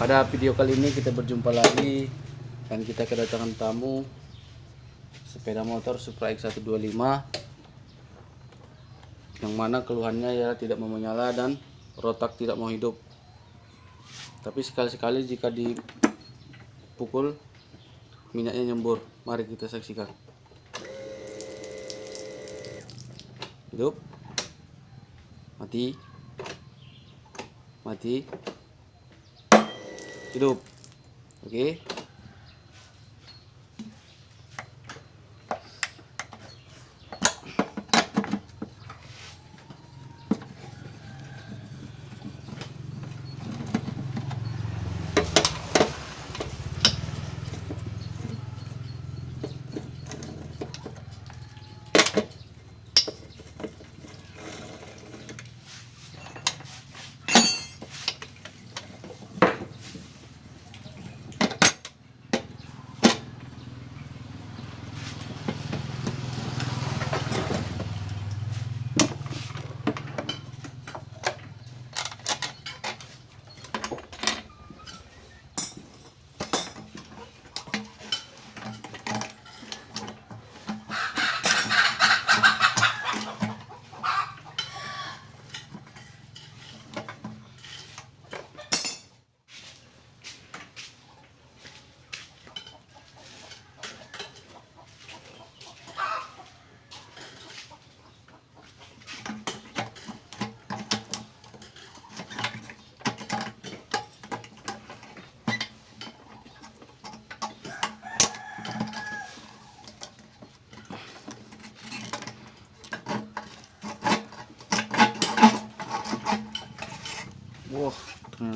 Pada video kali ini kita berjumpa lagi dan kita kedatangan tamu sepeda motor Supra X125 yang mana keluhannya ya tidak mau menyala dan rotak tidak mau hidup. Tapi sekali-sekali jika dipukul minyaknya nyembur. Mari kita saksikan. Hidup. Mati. Mati. Hidup. Oke. Wah,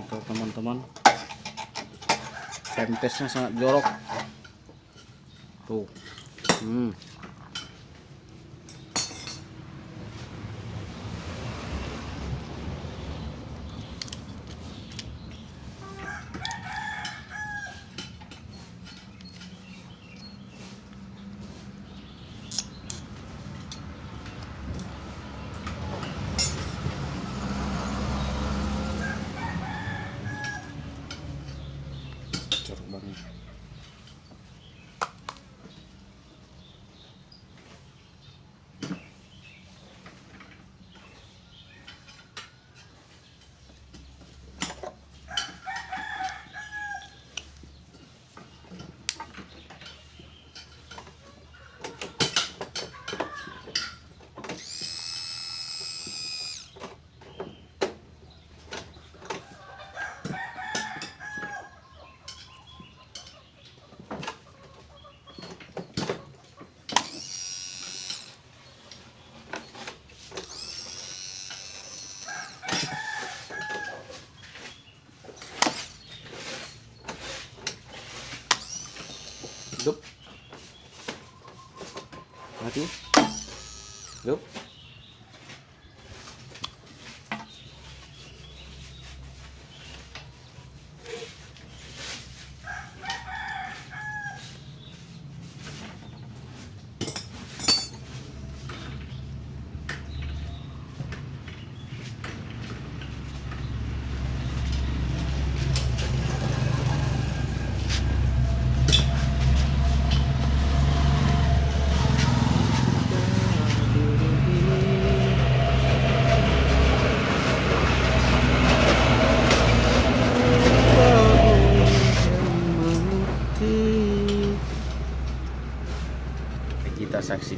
ternyata teman-teman Pempesnya sangat jorok. Tuh. Hmm. Jorok banget. Hidup. Mati. Hidup.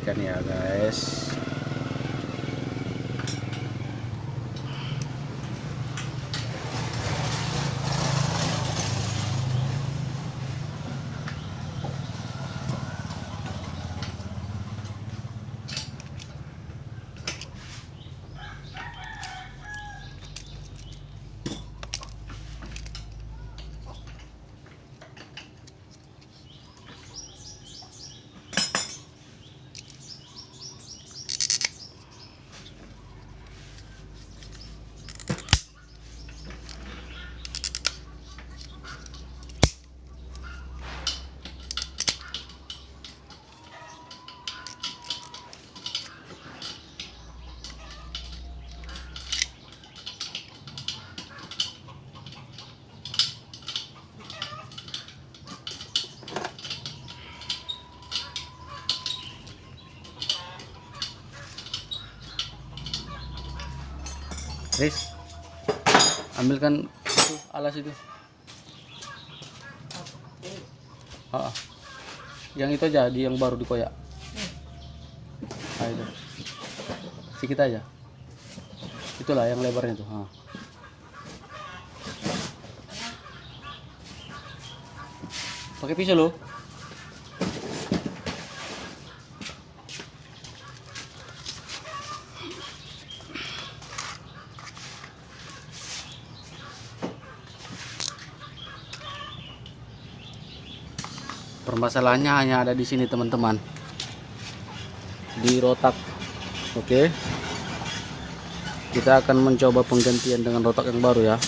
Saksikan ya guys Riz ambilkan itu alas itu. Ah, yang itu aja di yang baru dikoyak. Ah, itu. Sedikit aja. Itulah yang lebarnya tuh ah. pakai pisau loh permasalahannya hanya ada di sini teman-teman. Di rotak. Oke. Kita akan mencoba penggantian dengan rotak yang baru ya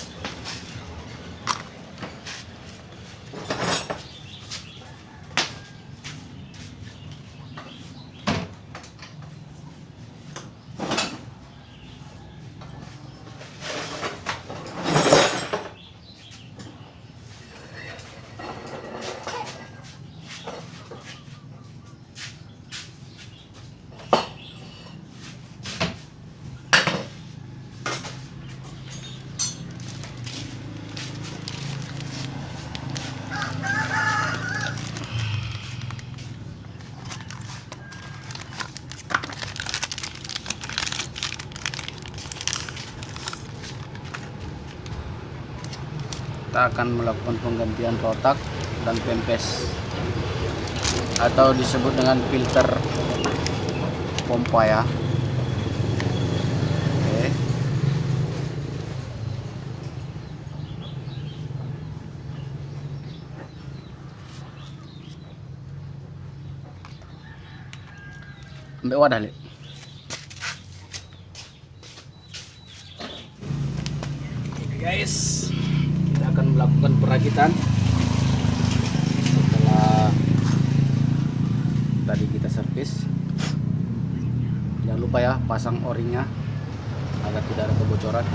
kita akan melakukan penggantian rotak dan pempes. Atau disebut dengan filter pompa ya. Ambil wadah guys perakitan setelah tadi kita servis jangan lupa ya pasang o-ringnya agar tidak ada kebocoran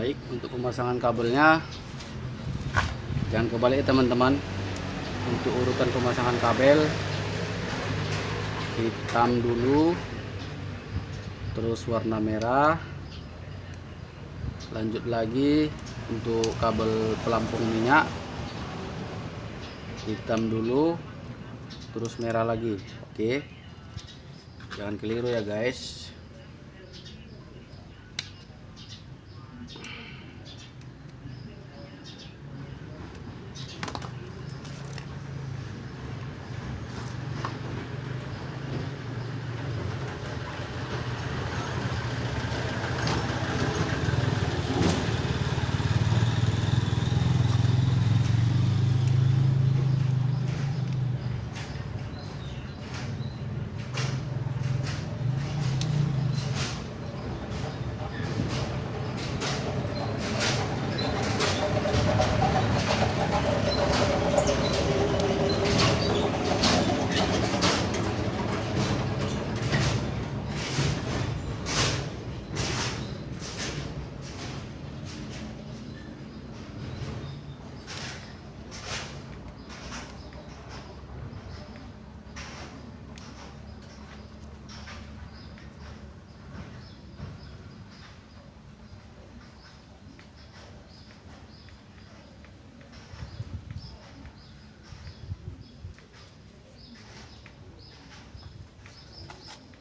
baik untuk pemasangan kabelnya. Jangan kebalik teman-teman. Untuk urutan pemasangan kabel hitam dulu terus warna merah. Lanjut lagi untuk kabel pelampung minyak hitam dulu terus merah lagi. Oke. Jangan keliru ya guys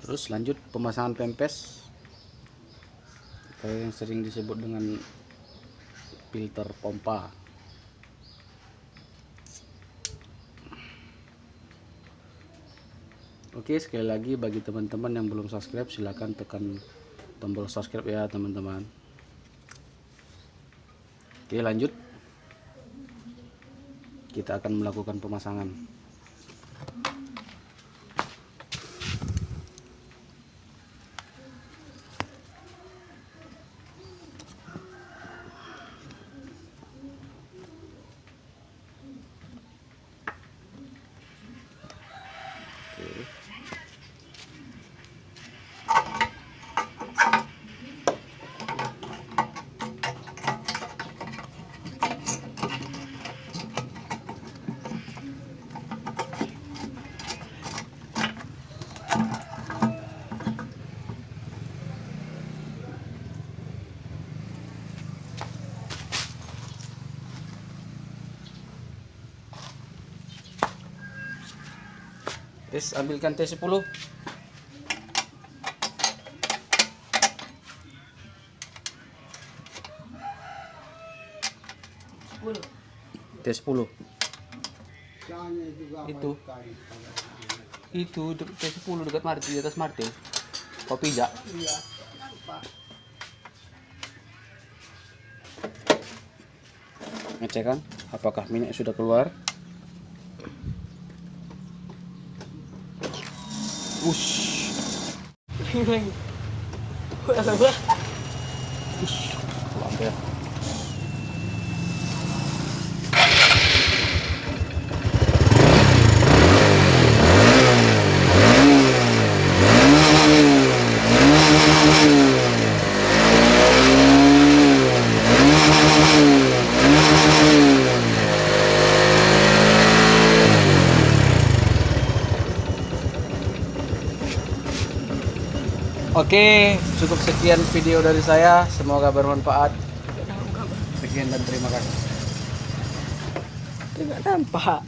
terus lanjut pemasangan pempes. Atau yang sering disebut dengan filter pompa. Oke sekali lagi bagi teman-teman yang belum subscribe silahkan tekan tombol subscribe ya teman-teman. Oke lanjut. Kita akan melakukan pemasangan Terus ambilkan T10 T10 itu. Itu de- T10 dekat Martil di atas Martil kopi jak ngecek kan apakah minyak sudah keluar 我嘘听声音会很会我去好黑啊。Oke, cukup sekian video dari saya. Semoga bermanfaat. Sekian dan terima kasih. Tidak nampak.